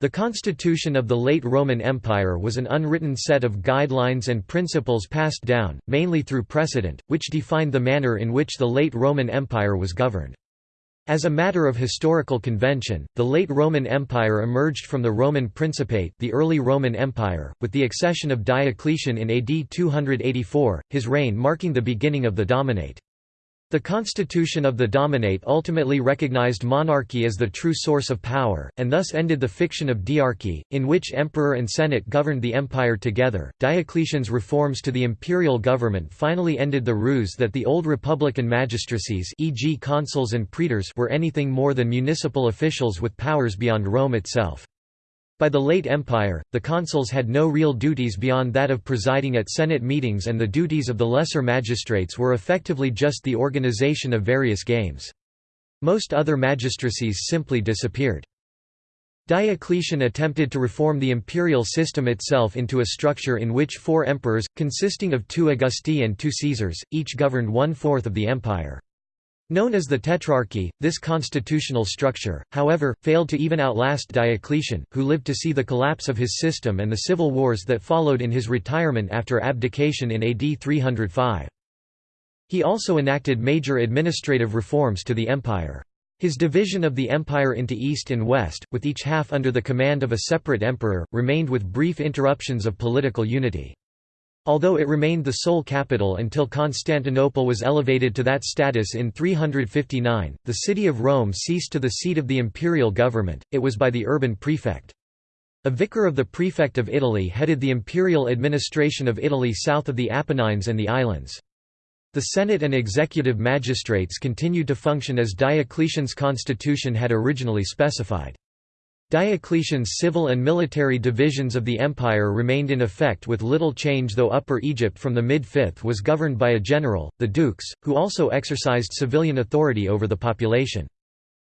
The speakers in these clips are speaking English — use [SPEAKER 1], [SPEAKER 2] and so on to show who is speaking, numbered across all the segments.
[SPEAKER 1] The constitution of the late Roman Empire was an unwritten set of guidelines and principles passed down, mainly through precedent, which defined the manner in which the late Roman Empire was governed. As a matter of historical convention, the late Roman Empire emerged from the Roman Principate the early Roman Empire, with the accession of Diocletian in AD 284, his reign marking the beginning of the Dominate. The constitution of the Dominate ultimately recognized monarchy as the true source of power, and thus ended the fiction of diarchy, in which emperor and senate governed the empire together. Diocletian's reforms to the imperial government finally ended the ruse that the old republican magistracies, e.g., consuls and praetors, were anything more than municipal officials with powers beyond Rome itself. By the late Empire, the consuls had no real duties beyond that of presiding at Senate meetings and the duties of the lesser magistrates were effectively just the organization of various games. Most other magistracies simply disappeared. Diocletian attempted to reform the imperial system itself into a structure in which four emperors, consisting of two Augusti and two Caesars, each governed one-fourth of the empire. Known as the Tetrarchy, this constitutional structure, however, failed to even outlast Diocletian, who lived to see the collapse of his system and the civil wars that followed in his retirement after abdication in AD 305. He also enacted major administrative reforms to the empire. His division of the empire into east and west, with each half under the command of a separate emperor, remained with brief interruptions of political unity. Although it remained the sole capital until Constantinople was elevated to that status in 359, the city of Rome ceased to be the seat of the imperial government, it was by the urban prefect. A vicar of the prefect of Italy headed the imperial administration of Italy south of the Apennines and the islands. The Senate and executive magistrates continued to function as Diocletian's constitution had originally specified. Diocletian's civil and military divisions of the empire remained in effect with little change though Upper Egypt from the mid-5th was governed by a general, the dukes, who also exercised civilian authority over the population.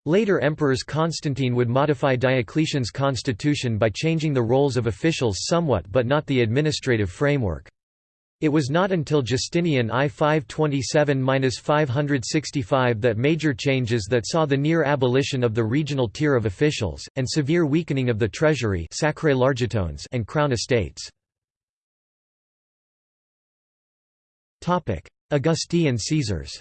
[SPEAKER 1] Later emperors Constantine would modify Diocletian's constitution by changing the roles of officials somewhat but not the administrative framework. It was not until Justinian I 527–565 that major changes that saw the near abolition of the regional tier of officials, and severe weakening of the treasury and crown estates. Augusti and Caesars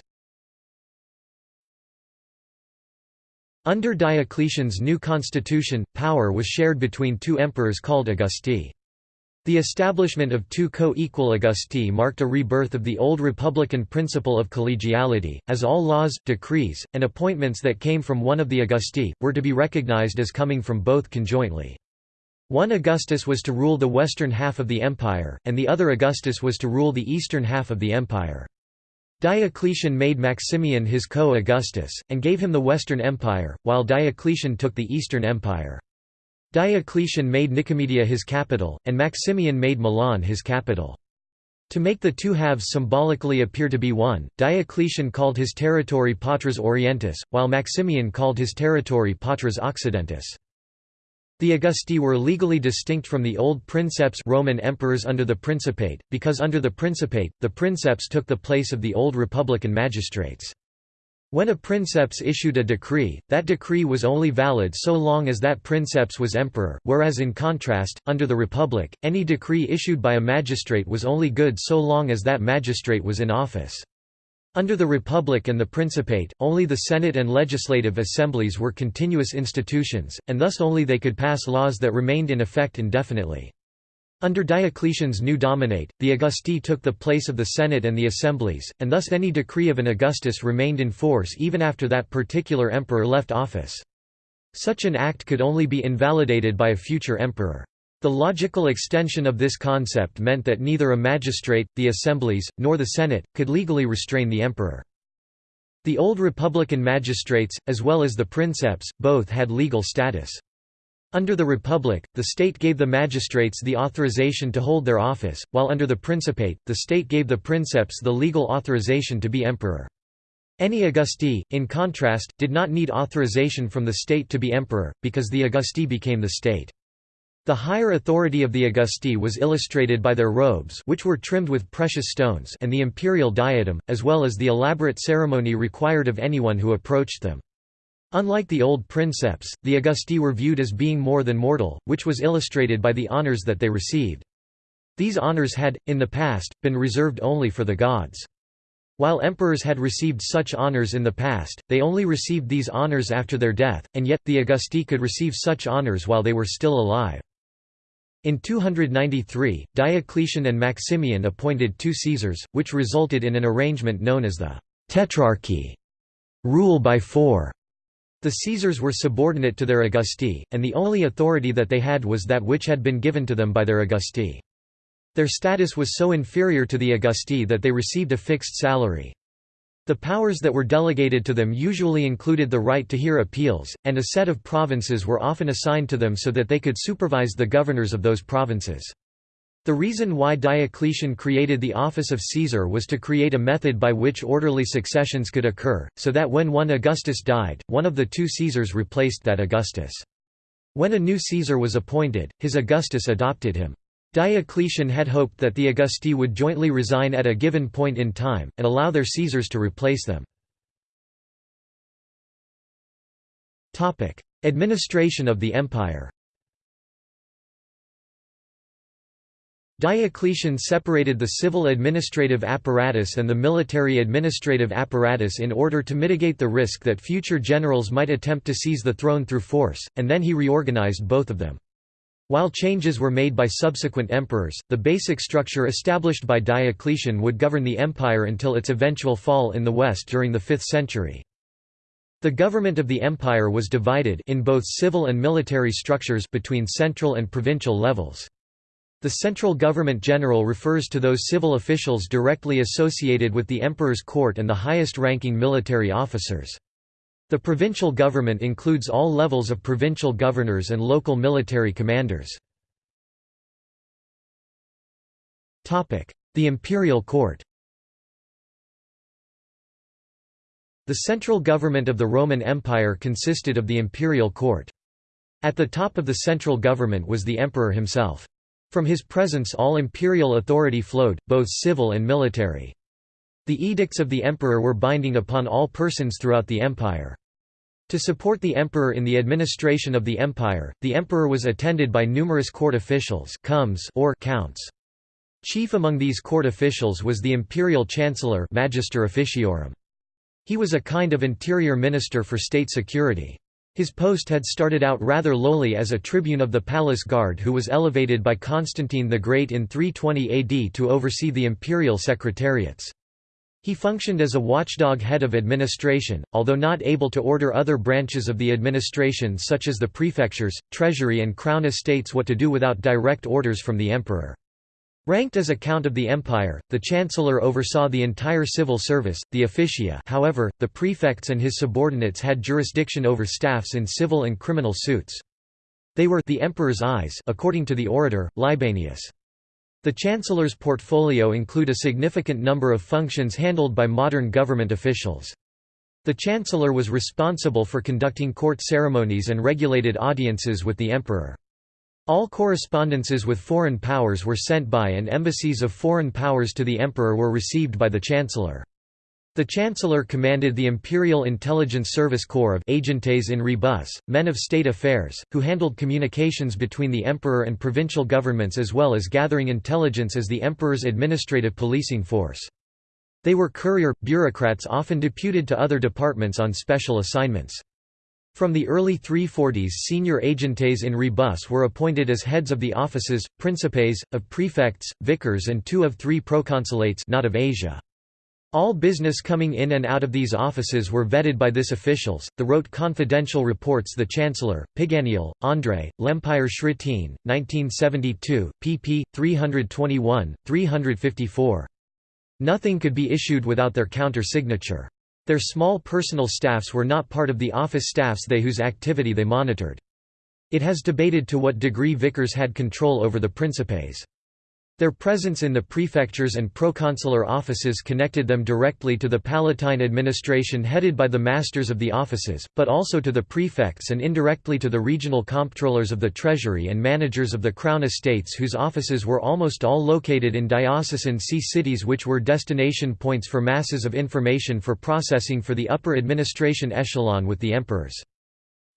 [SPEAKER 1] Under Diocletian's new constitution, power was shared between two emperors called Augusti. The establishment of two co-equal Augusti marked a rebirth of the old republican principle of collegiality, as all laws, decrees, and appointments that came from one of the Augusti, were to be recognized as coming from both conjointly. One Augustus was to rule the western half of the empire, and the other Augustus was to rule the eastern half of the empire. Diocletian made Maximian his co-Augustus, and gave him the western empire, while Diocletian took the eastern empire. Diocletian made Nicomedia his capital, and Maximian made Milan his capital. To make the two halves symbolically appear to be one, Diocletian called his territory Partes Orientis, while Maximian called his territory Partes Occidentis. The Augusti were legally distinct from the old princeps Roman emperors under the Principate, because under the Principate, the princeps took the place of the old republican magistrates. When a princeps issued a decree, that decree was only valid so long as that princeps was emperor, whereas in contrast, under the Republic, any decree issued by a magistrate was only good so long as that magistrate was in office. Under the Republic and the Principate, only the Senate and legislative assemblies were continuous institutions, and thus only they could pass laws that remained in effect indefinitely. Under Diocletian's new dominate, the Augusti took the place of the Senate and the assemblies, and thus any decree of an Augustus remained in force even after that particular emperor left office. Such an act could only be invalidated by a future emperor. The logical extension of this concept meant that neither a magistrate, the assemblies, nor the Senate, could legally restrain the emperor. The old republican magistrates, as well as the princeps, both had legal status. Under the Republic, the state gave the magistrates the authorization to hold their office, while under the Principate, the state gave the princeps the legal authorization to be emperor. Any Augusti, in contrast, did not need authorization from the state to be emperor, because the Augusti became the state. The higher authority of the Augusti was illustrated by their robes which were trimmed with precious stones and the imperial diadem, as well as the elaborate ceremony required of anyone who approached them. Unlike the old princeps, the Augusti were viewed as being more than mortal, which was illustrated by the honors that they received. These honors had, in the past, been reserved only for the gods. While emperors had received such honors in the past, they only received these honors after their death, and yet, the Augusti could receive such honors while they were still alive. In 293, Diocletian and Maximian appointed two Caesars, which resulted in an arrangement known as the Tetrarchy rule by four. The Caesars were subordinate to their Augusti, and the only authority that they had was that which had been given to them by their Augusti. Their status was so inferior to the Augusti that they received a fixed salary. The powers that were delegated to them usually included the right to hear appeals, and a set of provinces were often assigned to them so that they could supervise the governors of those provinces. The reason why Diocletian created the office of Caesar was to create a method by which orderly successions could occur, so that when one Augustus died, one of the two Caesars replaced that Augustus. When a new Caesar was appointed, his Augustus adopted him. Diocletian had hoped that the Augusti would jointly resign at a given point in time, and allow their Caesars to replace them. Administration of the empire Diocletian separated the civil administrative apparatus and the military administrative apparatus in order to mitigate the risk that future generals might attempt to seize the throne through force, and then he reorganized both of them. While changes were made by subsequent emperors, the basic structure established by Diocletian would govern the empire until its eventual fall in the west during the 5th century. The government of the empire was divided in both civil and military structures between central and provincial levels. The central government general refers to those civil officials directly associated with the emperor's court and the highest-ranking military officers. The provincial government includes all levels of provincial governors and local military commanders. The imperial court The central government of the Roman Empire consisted of the imperial court. At the top of the central government was the emperor himself. From his presence all imperial authority flowed, both civil and military. The edicts of the emperor were binding upon all persons throughout the empire. To support the emperor in the administration of the empire, the emperor was attended by numerous court officials or counts. Chief among these court officials was the imperial chancellor Magister Officiorum. He was a kind of interior minister for state security. His post had started out rather lowly as a tribune of the palace guard who was elevated by Constantine the Great in 320 AD to oversee the imperial secretariats. He functioned as a watchdog head of administration, although not able to order other branches of the administration such as the prefectures, treasury and crown estates what to do without direct orders from the emperor. Ranked as a count of the empire, the chancellor oversaw the entire civil service, the officia however, the prefects and his subordinates had jurisdiction over staffs in civil and criminal suits. They were the emperor's eyes according to the orator, Libanius. The Chancellor's portfolio include a significant number of functions handled by modern government officials. The Chancellor was responsible for conducting court ceremonies and regulated audiences with the Emperor. All correspondences with foreign powers were sent by and embassies of foreign powers to the Emperor were received by the Chancellor. The Chancellor commanded the Imperial Intelligence Service Corps of agentes in rebus, men of state affairs, who handled communications between the emperor and provincial governments as well as gathering intelligence as the emperor's administrative policing force. They were courier, bureaucrats often deputed to other departments on special assignments. From the early 340s senior agentes in rebus were appointed as heads of the offices, principes, of prefects, vicars and two of three proconsulates not of Asia. All business coming in and out of these offices were vetted by this officials. The wrote confidential reports the Chancellor, Piganiol, André, L'Empire Chrétien, 1972, pp. 321, 354. Nothing could be issued without their counter-signature. Their small personal staffs were not part of the office staffs they whose activity they monitored. It has debated to what degree vicars had control over the principes. Their presence in the prefectures and proconsular offices connected them directly to the Palatine administration headed by the masters of the offices, but also to the prefects and indirectly to the regional comptrollers of the treasury and managers of the crown estates whose offices were almost all located in diocesan see cities which were destination points for masses of information for processing for the upper administration echelon with the emperors.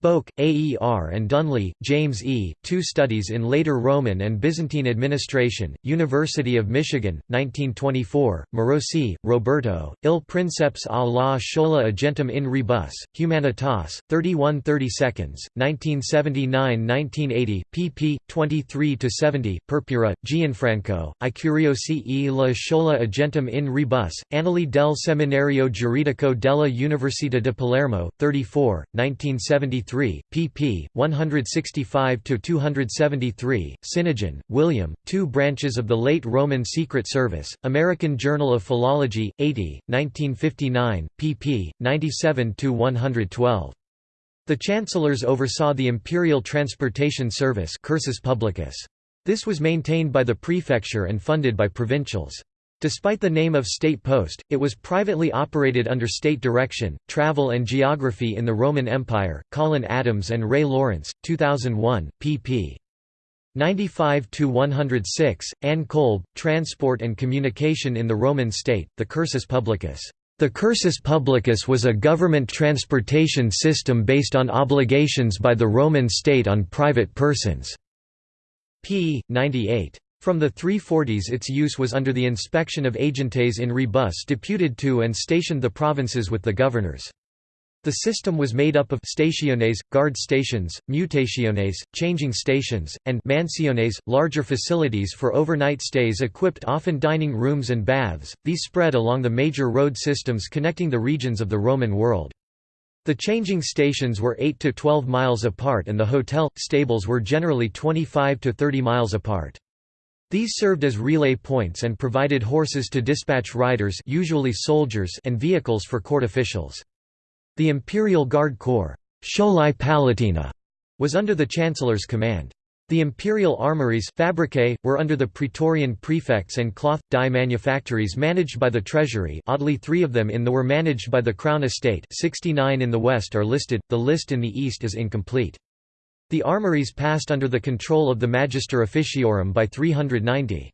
[SPEAKER 1] Boak, AER and Dunlap, James E., Two Studies in Later Roman and Byzantine Administration, University of Michigan, 1924, Morosi, Roberto, Il Princeps a la Schola Agentum in Rebus, Humanitas, 31 30 seconds, 1979–1980, pp. 23–70, Purpura, Gianfranco, I Curiosi e la Schola Agentum in Rebus, Annali del Seminario Giuridico della Università di Palermo, 34, 1973 3, pp. 165–273, Sinnigen, William, Two Branches of the Late Roman Secret Service, American Journal of Philology, 80, 1959, pp. 97–112. The chancellors oversaw the Imperial Transportation Service Cursus Publicus. This was maintained by the prefecture and funded by provincials. Despite the name of state post, it was privately operated under state direction. Travel and Geography in the Roman Empire, Colin Adams and Ray Laurence, 2001, pp. 95 106. Ann Kolb, Transport and Communication in the Roman State, the Cursus Publicus. The cursus publicus was a government transportation system based on obligations by the Roman state on private persons. p. 98. From the 340s its use was under the inspection of agentes in rebus deputed to and stationed the provinces with the governors. The system was made up of stationes, guard stations, mutationes, changing stations, and mansiones, larger facilities for overnight stays equipped often dining rooms and baths, these spread along the major road systems connecting the regions of the Roman world. The changing stations were 8 to 12 miles apart and the hotel, stables were generally 25 to 30 miles apart. These served as relay points and provided horses to dispatch riders usually soldiers and vehicles for court officials. The Imperial Guard Corps Palatina, was under the Chancellor's command. The imperial armories fabricae, were under the Praetorian prefects and cloth, dye manufactories managed by the treasury oddly three of them in the were managed by the Crown Estate 69 in the west are listed, the list in the east is incomplete. The armories passed under the control of the Magister Officiorum by 390.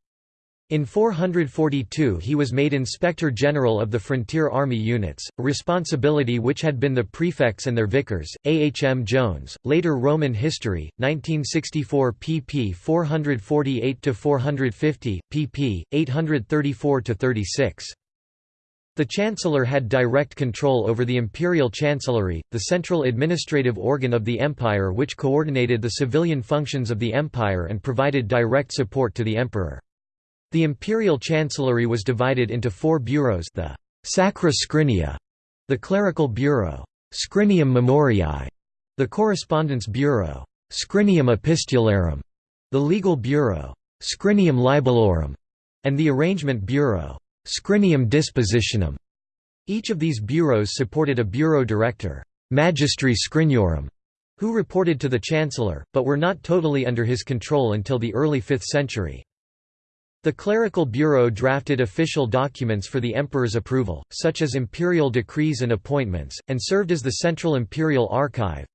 [SPEAKER 1] In 442 he was made Inspector General of the Frontier Army Units, a responsibility which had been the prefects and their vicars. A. H. M. Jones, Later Roman History, 1964 pp 448–450, pp. 834–36. The Chancellor had direct control over the Imperial Chancellery, the central administrative organ of the empire which coordinated the civilian functions of the empire and provided direct support to the emperor. The Imperial Chancellery was divided into four bureaus the Sacra Scrinia, the Clerical Bureau, Scrinium Memoriae, the Correspondence Bureau, Scrinium Epistularum, the Legal Bureau, Scrinium Libellorum, and the Arrangement Bureau, Scrinium dispositionum. Each of these bureaus supported a bureau director, magistri scriniorum, who reported to the chancellor, but were not totally under his control until the early 5th century. The clerical bureau drafted official documents for the emperor's approval, such as imperial decrees and appointments, and served as the central imperial archive,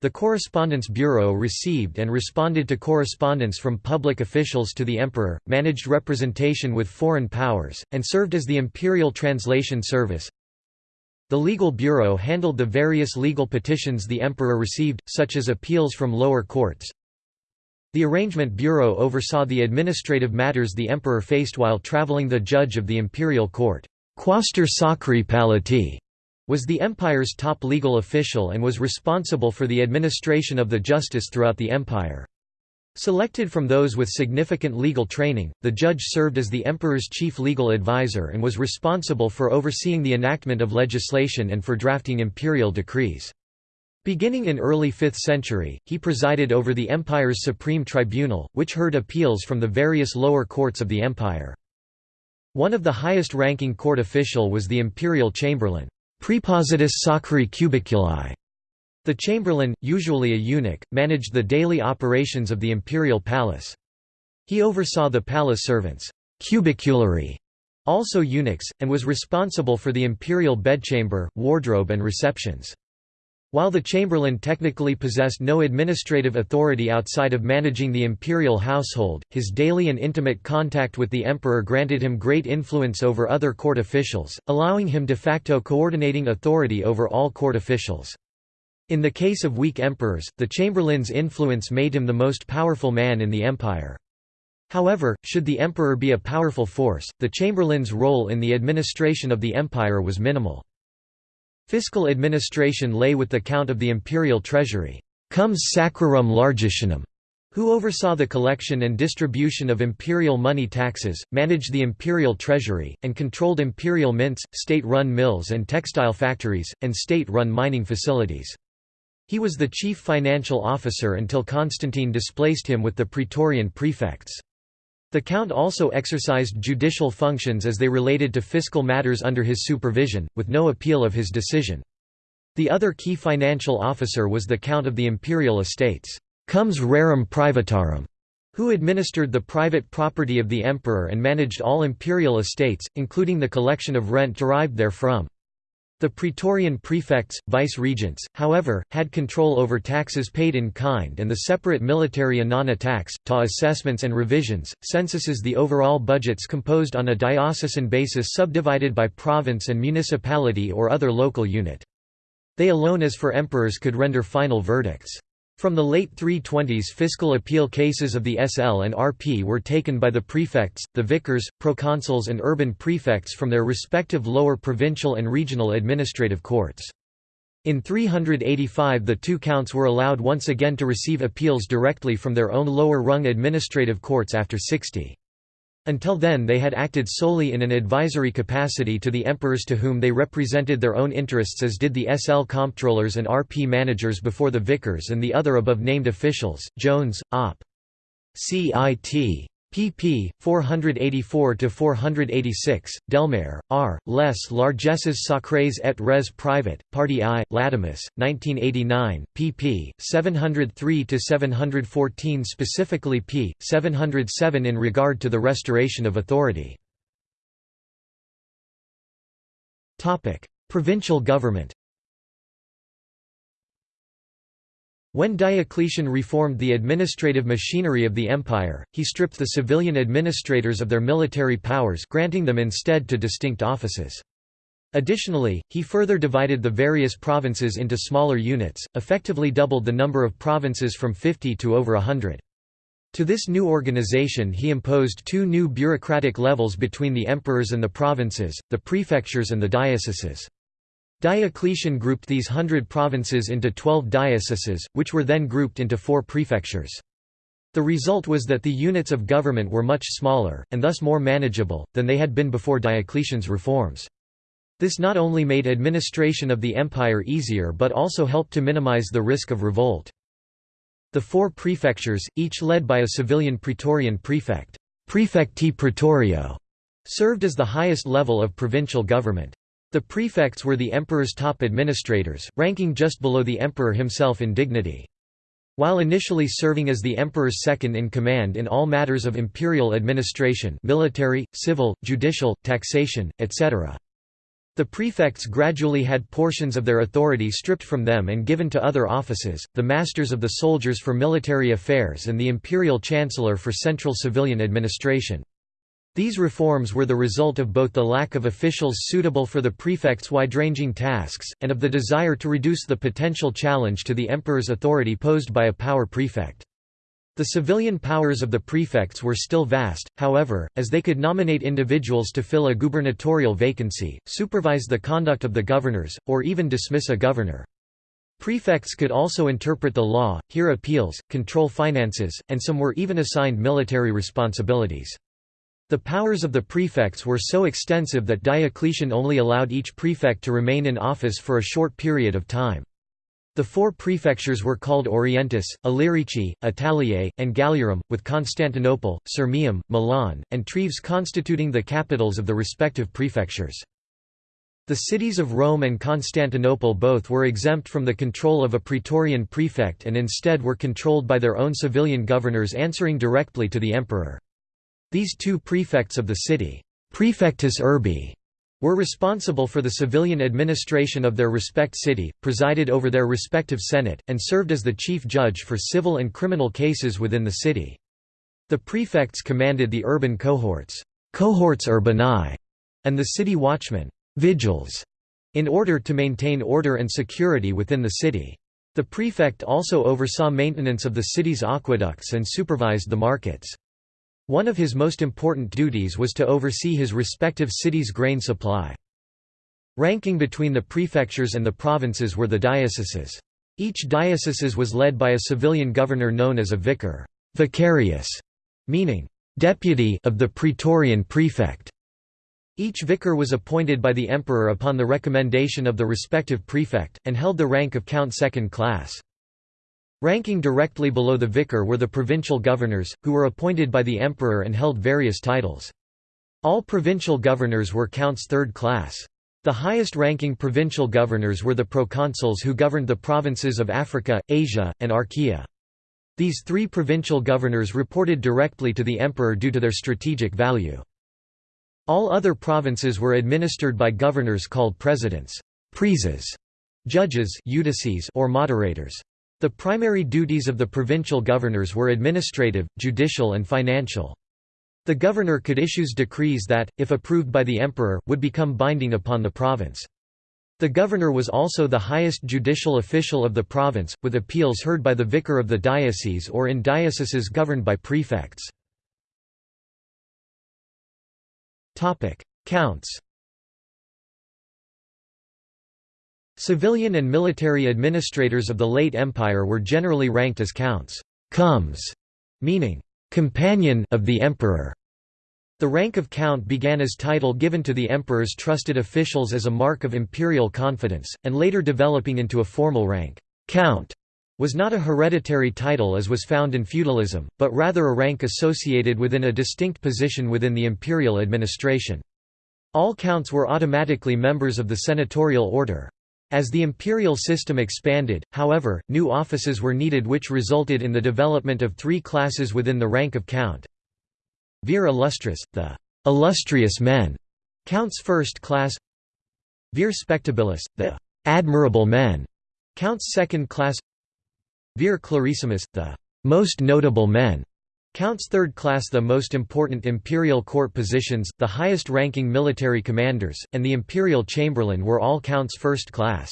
[SPEAKER 1] the Correspondence Bureau received and responded to correspondence from public officials to the emperor, managed representation with foreign powers, and served as the imperial translation service. The Legal Bureau handled the various legal petitions the emperor received, such as appeals from lower courts. The Arrangement Bureau oversaw the administrative matters the emperor faced while traveling the judge of the imperial court. Quaestor Sacri Palatii was the empire's top legal official and was responsible for the administration of the justice throughout the empire. Selected from those with significant legal training, the judge served as the emperor's chief legal advisor and was responsible for overseeing the enactment of legislation and for drafting imperial decrees. Beginning in early 5th century, he presided over the empire's supreme tribunal, which heard appeals from the various lower courts of the empire. One of the highest-ranking court official was the imperial chamberlain. Praepositus sacri cubiculi. The chamberlain, usually a eunuch, managed the daily operations of the imperial palace. He oversaw the palace servants cubiculari, also eunuchs, and was responsible for the imperial bedchamber, wardrobe and receptions. While the chamberlain technically possessed no administrative authority outside of managing the imperial household, his daily and intimate contact with the emperor granted him great influence over other court officials, allowing him de facto coordinating authority over all court officials. In the case of weak emperors, the chamberlain's influence made him the most powerful man in the empire. However, should the emperor be a powerful force, the chamberlain's role in the administration of the empire was minimal. Fiscal administration lay with the count of the imperial treasury, comes sacrarum largitionum, who oversaw the collection and distribution of imperial money taxes, managed the imperial treasury, and controlled imperial mints, state-run mills and textile factories, and state-run mining facilities. He was the chief financial officer until Constantine displaced him with the praetorian prefects. The count also exercised judicial functions as they related to fiscal matters under his supervision, with no appeal of his decision. The other key financial officer was the count of the imperial estates, comes rerum privatarum, who administered the private property of the emperor and managed all imperial estates, including the collection of rent derived therefrom. The Praetorian prefects, vice-regents, however, had control over taxes paid in kind and the separate military annona tax, ta assessments and revisions, censuses the overall budgets composed on a diocesan basis subdivided by province and municipality or other local unit. They alone as for emperors could render final verdicts. From the late 320s fiscal appeal cases of the SL and RP were taken by the prefects, the vicars, proconsuls and urban prefects from their respective lower provincial and regional administrative courts. In 385 the two counts were allowed once again to receive appeals directly from their own lower-rung administrative courts after 60. Until then they had acted solely in an advisory capacity to the emperors to whom they represented their own interests as did the SL comptrollers and RP managers before the vicars and the other above-named officials, Jones, Op. CIT pp. 484–486, Delmaire, R., Les largesses sacrées et res private, Party I, Latomus, 1989, pp. 703–714 specifically p. 707 in regard to the restoration of authority. Provincial government When Diocletian reformed the administrative machinery of the empire, he stripped the civilian administrators of their military powers granting them instead to distinct offices. Additionally, he further divided the various provinces into smaller units, effectively doubled the number of provinces from 50 to over hundred. To this new organization he imposed two new bureaucratic levels between the emperors and the provinces, the prefectures and the dioceses. Diocletian grouped these hundred provinces into twelve dioceses, which were then grouped into four prefectures. The result was that the units of government were much smaller, and thus more manageable, than they had been before Diocletian's reforms. This not only made administration of the empire easier but also helped to minimize the risk of revolt. The four prefectures, each led by a civilian praetorian prefect prefecti praetorio", served as the highest level of provincial government. The prefects were the emperor's top administrators, ranking just below the emperor himself in dignity. While initially serving as the emperor's second-in-command in all matters of imperial administration military, civil, judicial, taxation, etc. The prefects gradually had portions of their authority stripped from them and given to other offices, the masters of the soldiers for military affairs and the imperial chancellor for central civilian administration. These reforms were the result of both the lack of officials suitable for the prefect's wide-ranging tasks, and of the desire to reduce the potential challenge to the emperor's authority posed by a power prefect. The civilian powers of the prefects were still vast, however, as they could nominate individuals to fill a gubernatorial vacancy, supervise the conduct of the governors, or even dismiss a governor. Prefects could also interpret the law, hear appeals, control finances, and some were even assigned military responsibilities. The powers of the prefects were so extensive that Diocletian only allowed each prefect to remain in office for a short period of time. The four prefectures were called Orientis, Illyricum, Italiae, and Galliarum, with Constantinople, Sirmium, Milan, and Treves constituting the capitals of the respective prefectures. The cities of Rome and Constantinople both were exempt from the control of a praetorian prefect and instead were controlled by their own civilian governors answering directly to the emperor. These two prefects of the city prefectus urbi, were responsible for the civilian administration of their respect city, presided over their respective senate, and served as the chief judge for civil and criminal cases within the city. The prefects commanded the urban cohorts, cohorts urbanae, and the city watchmen, vigils, in order to maintain order and security within the city. The prefect also oversaw maintenance of the city's aqueducts and supervised the markets. One of his most important duties was to oversee his respective city's grain supply. Ranking between the prefectures and the provinces were the dioceses. Each diocese was led by a civilian governor known as a vicar vicarius", meaning, "...deputy of the praetorian prefect". Each vicar was appointed by the emperor upon the recommendation of the respective prefect, and held the rank of count second class. Ranking directly below the vicar were the provincial governors, who were appointed by the emperor and held various titles. All provincial governors were counts third class. The highest-ranking provincial governors were the proconsuls who governed the provinces of Africa, Asia, and Achaea. These three provincial governors reported directly to the emperor due to their strategic value. All other provinces were administered by governors called presidents, praeses, judges or moderators. The primary duties of the provincial governors were administrative, judicial and financial. The governor could issue decrees that, if approved by the emperor, would become binding upon the province. The governor was also the highest judicial official of the province, with appeals heard by the vicar of the diocese or in dioceses governed by prefects. Counts Civilian and military administrators of the late empire were generally ranked as counts comes, meaning companion of the emperor. The rank of count began as title given to the emperor's trusted officials as a mark of imperial confidence, and later developing into a formal rank. Count was not a hereditary title as was found in feudalism, but rather a rank associated within a distinct position within the imperial administration. All counts were automatically members of the senatorial order. As the imperial system expanded, however, new offices were needed which resulted in the development of three classes within the rank of count. Vir illustris, the illustrious men, counts first class Vir spectabilis, the admirable men, counts second class Vir clarissimus, the most notable men, counts third class the most important imperial court positions, the highest-ranking military commanders, and the imperial chamberlain were all counts first class.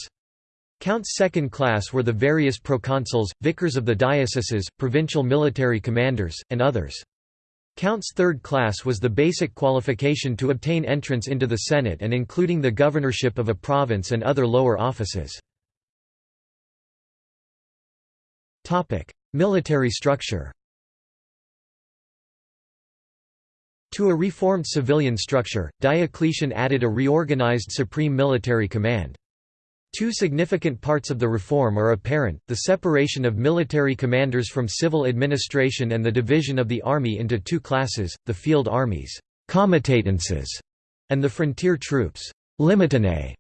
[SPEAKER 1] Counts second class were the various proconsuls, vicars of the dioceses, provincial military commanders, and others. Counts third class was the basic qualification to obtain entrance into the Senate and including the governorship of a province and other lower offices. Military structure To a reformed civilian structure, Diocletian added a reorganized supreme military command. Two significant parts of the reform are apparent, the separation of military commanders from civil administration and the division of the army into two classes, the field armies comitatenses, and the frontier troops limitanae.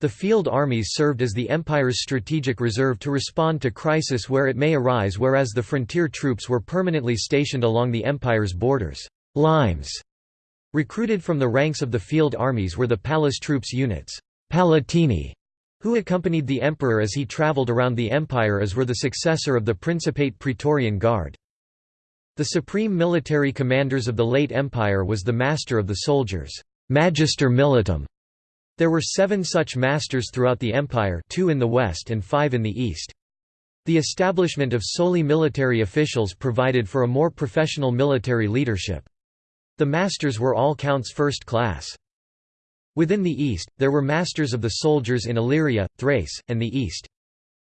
[SPEAKER 1] The field armies served as the empire's strategic reserve to respond to crisis where it may arise whereas the frontier troops were permanently stationed along the empire's borders. Limes Recruited from the ranks of the field armies were the palace troops units Palatini, who accompanied the emperor as he travelled around the empire as were the successor of the Principate Praetorian Guard. The supreme military commanders of the late empire was the master of the soldiers Magister Militum, there were seven such masters throughout the empire two in the west and five in the east. The establishment of solely military officials provided for a more professional military leadership. The masters were all counts first class. Within the east, there were masters of the soldiers in Illyria, Thrace, and the east.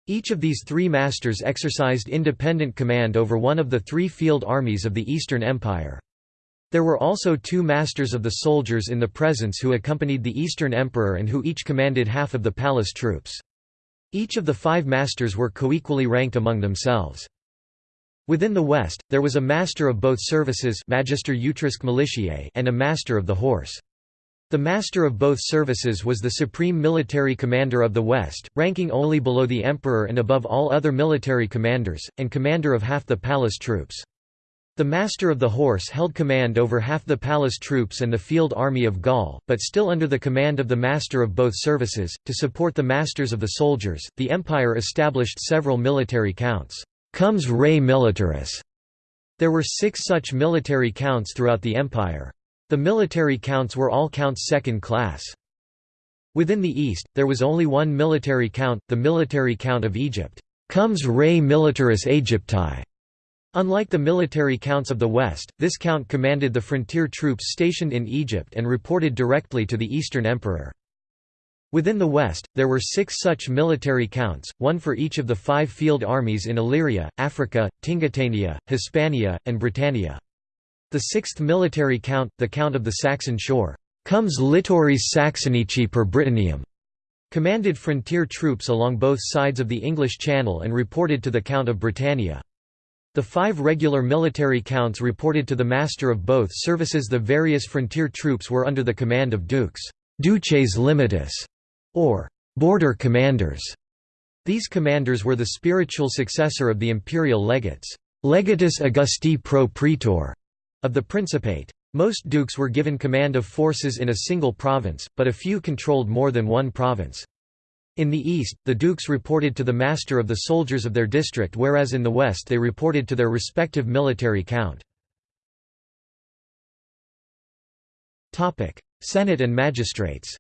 [SPEAKER 1] Each of these three masters exercised independent command over one of the three field armies of the Eastern Empire. There were also two masters of the soldiers in the presence who accompanied the Eastern Emperor and who each commanded half of the palace troops. Each of the five masters were coequally ranked among themselves. Within the West, there was a master of both services Magister Utriusque Militiae and a master of the horse. The master of both services was the supreme military commander of the West, ranking only below the emperor and above all other military commanders, and commander of half the palace troops. The Master of the Horse held command over half the palace troops and the field army of Gaul, but still under the command of the Master of both services. To support the masters of the soldiers, the empire established several military counts. Comes re militaris. There were six such military counts throughout the empire. The military counts were all counts second class. Within the east, there was only one military count, the military count of Egypt. comes re Militaris Aegypti. Unlike the military counts of the West, this count commanded the frontier troops stationed in Egypt and reported directly to the Eastern Emperor. Within the West, there were six such military counts, one for each of the five field armies in Illyria, Africa, Tingitania, Hispania, and Britannia. The sixth military count, the Count of the Saxon Shore, comes Littoris Saxonici per Britannium, commanded frontier troops along both sides of the English Channel and reported to the Count of Britannia. The five regular military counts reported to the master of both services the various frontier troops were under the command of dukes duces limitis", or «border commanders». These commanders were the spiritual successor of the imperial legates legatus Augusti pro praetor of the Principate. Most dukes were given command of forces in a single province, but a few controlled more than one province. In the east, the dukes reported to the master of the soldiers of their district whereas in the west they reported to their respective military count. Senate and magistrates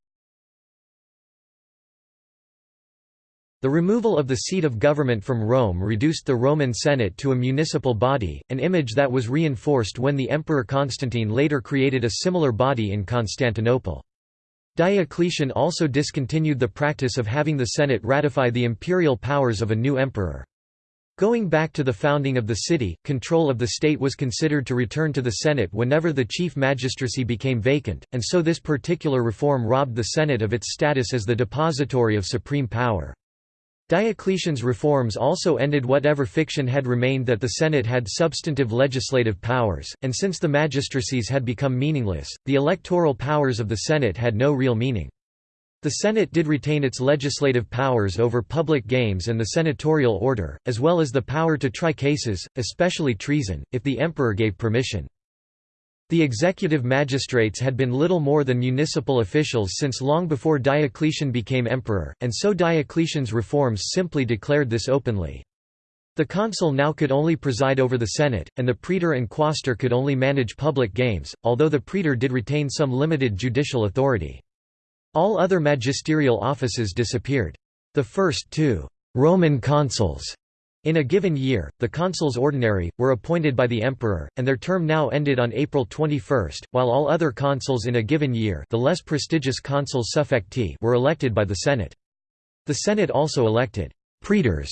[SPEAKER 1] The removal of the seat of government from Rome reduced the Roman Senate to a municipal body, an image that was reinforced when the Emperor Constantine later created a similar body in Constantinople. Diocletian also discontinued the practice of having the Senate ratify the imperial powers of a new emperor. Going back to the founding of the city, control of the state was considered to return to the Senate whenever the chief magistracy became vacant, and so this particular reform robbed the Senate of its status as the depository of supreme power. Diocletian's reforms also ended whatever fiction had remained that the Senate had substantive legislative powers, and since the magistracies had become meaningless, the electoral powers of the Senate had no real meaning. The Senate did retain its legislative powers over public games and the senatorial order, as well as the power to try cases, especially treason, if the emperor gave permission. The executive magistrates had been little more than municipal officials since long before Diocletian became emperor, and so Diocletian's reforms simply declared this openly. The consul now could only preside over the Senate, and the praetor and quaestor could only manage public games, although the praetor did retain some limited judicial authority. All other magisterial offices disappeared. The first two Roman consuls in a given year, the consuls ordinary, were appointed by the emperor, and their term now ended on April 21, while all other consuls in a given year the less prestigious consuls suffecti were elected by the Senate. The Senate also elected «praetors»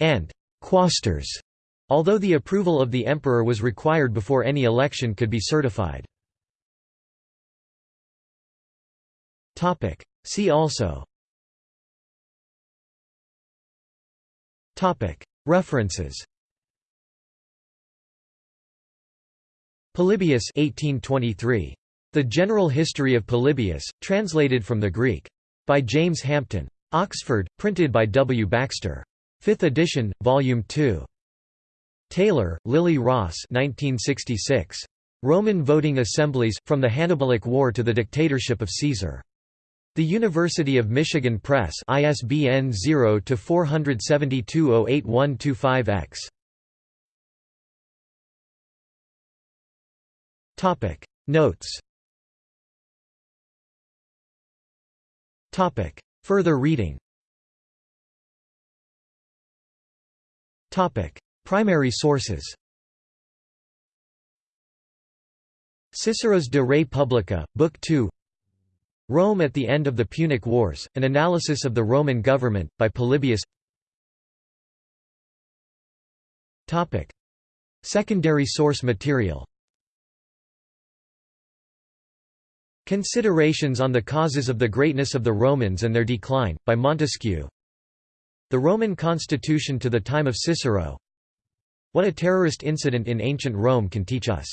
[SPEAKER 1] and «quaestors», although the approval of the emperor was required before any election could be certified. See also References Polybius 1823. The General History of Polybius, translated from the Greek. By James Hampton. Oxford, printed by W. Baxter. 5th edition, Volume 2. Taylor, Lily Ross 1966. Roman Voting Assemblies, From the Hannibalic War to the Dictatorship of Caesar. The University of Michigan Press ISBN 0-472-08125-X. Topic. Notes. Topic. Further reading. Topic. Primary sources. Cicero's De Re Publica, Book 2 Rome at the End of the Punic Wars, An Analysis of the Roman Government, by Polybius. Secondary source material. Considerations on the causes of the greatness of the Romans and their decline, by Montesquieu. The Roman constitution to the time of Cicero. What a terrorist incident in ancient Rome can teach us